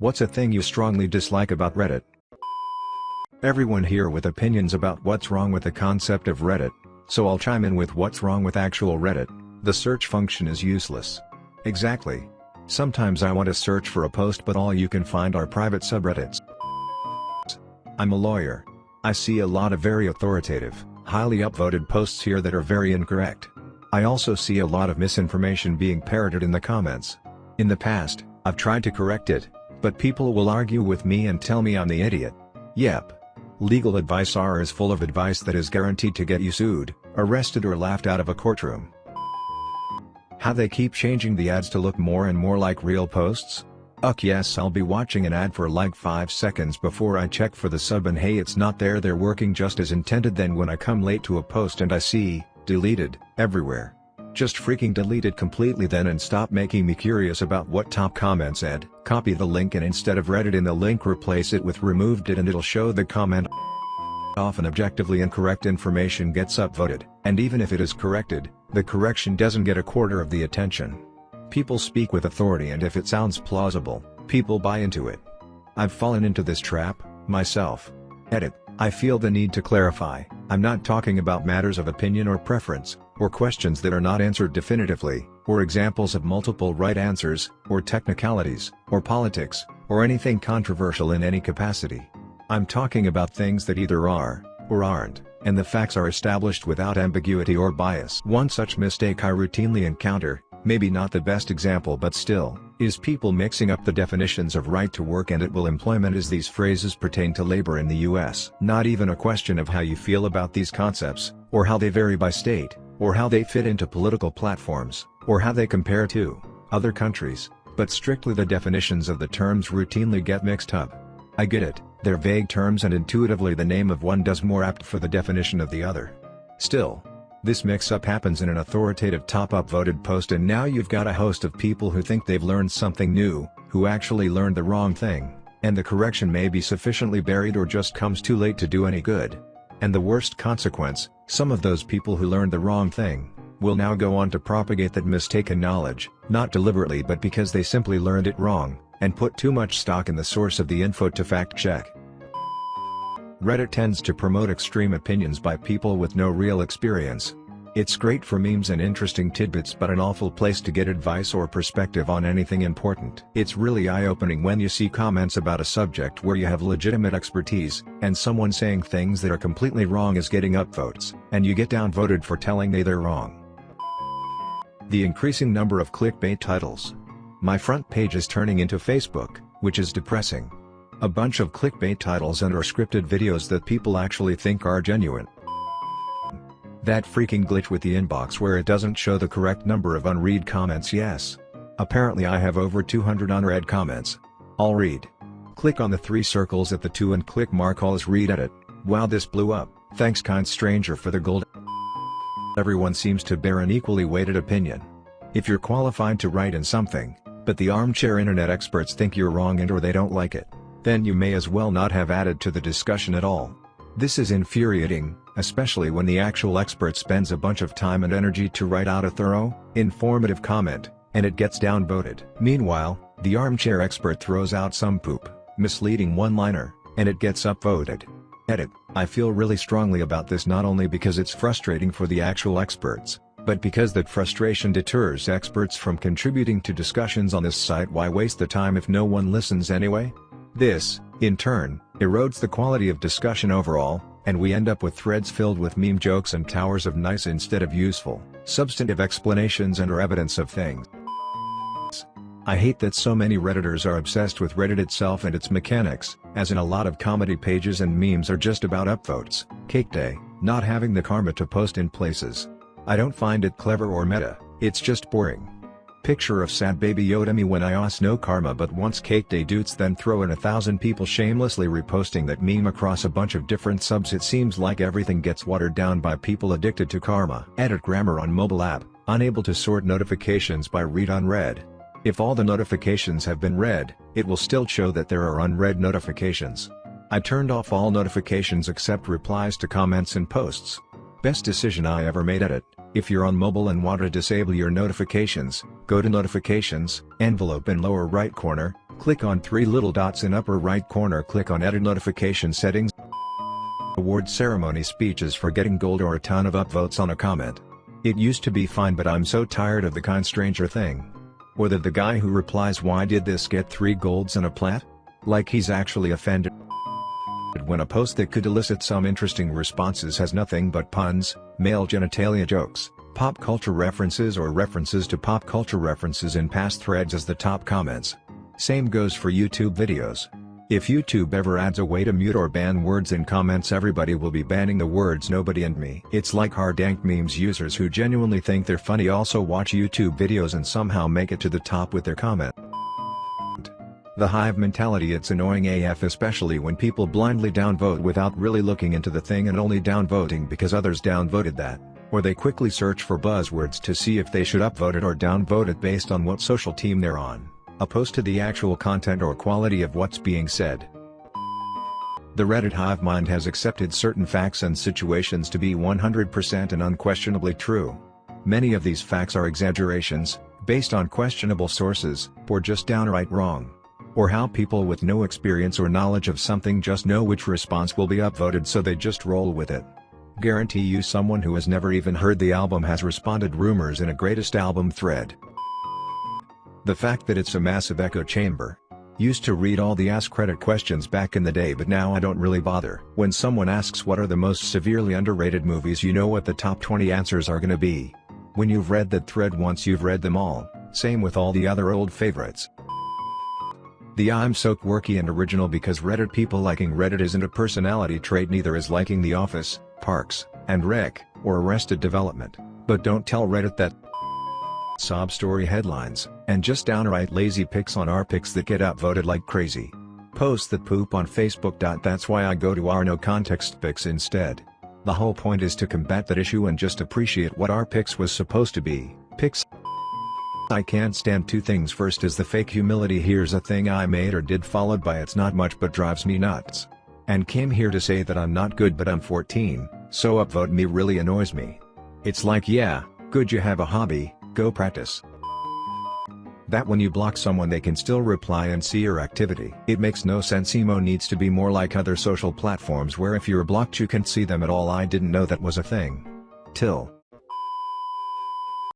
What's a thing you strongly dislike about Reddit? Everyone here with opinions about what's wrong with the concept of Reddit, so I'll chime in with what's wrong with actual Reddit. The search function is useless. Exactly. Sometimes I want to search for a post but all you can find are private subreddits. I'm a lawyer. I see a lot of very authoritative, highly upvoted posts here that are very incorrect. I also see a lot of misinformation being parroted in the comments. In the past, I've tried to correct it, but people will argue with me and tell me I'm the idiot. Yep. Legal advice R is full of advice that is guaranteed to get you sued, arrested or laughed out of a courtroom. How they keep changing the ads to look more and more like real posts? Uck yes I'll be watching an ad for like 5 seconds before I check for the sub and hey it's not there they're working just as intended then when I come late to a post and I see, deleted, everywhere. Just freaking delete it completely then and stop making me curious about what top comment said, copy the link and instead of Reddit in the link replace it with removed it and it'll show the comment often objectively incorrect information gets upvoted, and even if it is corrected, the correction doesn't get a quarter of the attention. People speak with authority and if it sounds plausible, people buy into it. I've fallen into this trap, myself. Edit, I feel the need to clarify, I'm not talking about matters of opinion or preference, or questions that are not answered definitively, or examples of multiple right answers, or technicalities, or politics, or anything controversial in any capacity. I'm talking about things that either are, or aren't, and the facts are established without ambiguity or bias. One such mistake I routinely encounter, maybe not the best example but still, is people mixing up the definitions of right to work and will employment as these phrases pertain to labor in the US. Not even a question of how you feel about these concepts, or how they vary by state, or how they fit into political platforms, or how they compare to other countries, but strictly the definitions of the terms routinely get mixed up. I get it, they're vague terms and intuitively the name of one does more apt for the definition of the other. Still, this mix-up happens in an authoritative top-up voted post and now you've got a host of people who think they've learned something new, who actually learned the wrong thing, and the correction may be sufficiently buried or just comes too late to do any good. And the worst consequence, some of those people who learned the wrong thing, will now go on to propagate that mistaken knowledge, not deliberately but because they simply learned it wrong, and put too much stock in the source of the info to fact-check. Reddit tends to promote extreme opinions by people with no real experience. It's great for memes and interesting tidbits but an awful place to get advice or perspective on anything important. It's really eye-opening when you see comments about a subject where you have legitimate expertise, and someone saying things that are completely wrong is getting upvotes, and you get downvoted for telling they they're wrong. The increasing number of clickbait titles, my front page is turning into Facebook, which is depressing. A bunch of clickbait titles and or scripted videos that people actually think are genuine. That freaking glitch with the inbox where it doesn't show the correct number of unread comments yes. Apparently I have over 200 unread comments. I'll read. Click on the three circles at the 2 and click mark all as read edit. Wow this blew up, thanks kind stranger for the gold. Everyone seems to bear an equally weighted opinion. If you're qualified to write in something, but the armchair internet experts think you're wrong and or they don't like it, then you may as well not have added to the discussion at all. This is infuriating, especially when the actual expert spends a bunch of time and energy to write out a thorough, informative comment, and it gets downvoted. Meanwhile, the armchair expert throws out some poop, misleading one-liner, and it gets upvoted. Edit, I feel really strongly about this not only because it's frustrating for the actual experts, but because that frustration deters experts from contributing to discussions on this site why waste the time if no one listens anyway? This, in turn, erodes the quality of discussion overall, and we end up with threads filled with meme jokes and towers of nice instead of useful, substantive explanations and or evidence of things. I hate that so many redditors are obsessed with Reddit itself and its mechanics, as in a lot of comedy pages and memes are just about upvotes, cake day, not having the karma to post in places, I don't find it clever or meta, it's just boring. Picture of sad baby Yoda me when I ask no karma but once cake day dudes then throw in a thousand people shamelessly reposting that meme across a bunch of different subs it seems like everything gets watered down by people addicted to karma. Edit grammar on mobile app, unable to sort notifications by read unread. If all the notifications have been read, it will still show that there are unread notifications. I turned off all notifications except replies to comments and posts. Best decision I ever made at it. If you're on mobile and want to disable your notifications, go to Notifications, envelope in lower right corner, Click on three little dots in upper right corner click on edit notification settings. Award ceremony speeches for getting gold or a ton of upvotes on a comment. It used to be fine but I'm so tired of the kind stranger thing. Or that the guy who replies why did this get 3 golds and a plat? Like he's actually offended. When a post that could elicit some interesting responses has nothing but puns, male genitalia jokes, pop culture references or references to pop culture references in past threads as the top comments. Same goes for YouTube videos. If YouTube ever adds a way to mute or ban words in comments everybody will be banning the words nobody and me. It's like hard-dank memes users who genuinely think they're funny also watch YouTube videos and somehow make it to the top with their comment. The hive mentality it's annoying AF especially when people blindly downvote without really looking into the thing and only downvoting because others downvoted that, or they quickly search for buzzwords to see if they should upvote it or downvote it based on what social team they're on opposed to the actual content or quality of what's being said. The Reddit hive mind has accepted certain facts and situations to be 100% and unquestionably true. Many of these facts are exaggerations, based on questionable sources, or just downright wrong. Or how people with no experience or knowledge of something just know which response will be upvoted so they just roll with it. Guarantee you someone who has never even heard the album has responded rumors in a greatest album thread. The fact that it's a massive echo chamber. Used to read all the AskReddit questions back in the day but now I don't really bother. When someone asks what are the most severely underrated movies you know what the top 20 answers are gonna be. When you've read that thread once you've read them all, same with all the other old favorites. The I'm so quirky and original because Reddit people liking Reddit isn't a personality trait neither is liking The Office, Parks, and Rec, or Arrested Development, but don't tell Reddit that sob story headlines, and just downright lazy pics on our pics that get upvoted like crazy. Posts that poop on Facebook. That's why I go to our no context pics instead. The whole point is to combat that issue and just appreciate what our pics was supposed to be, pics. I can't stand two things first is the fake humility here's a thing I made or did followed by it's not much but drives me nuts. And came here to say that I'm not good but I'm 14, so upvote me really annoys me. It's like yeah, good you have a hobby, Go practice. That when you block someone they can still reply and see your activity. It makes no sense emo needs to be more like other social platforms where if you're blocked you can't see them at all I didn't know that was a thing. Till.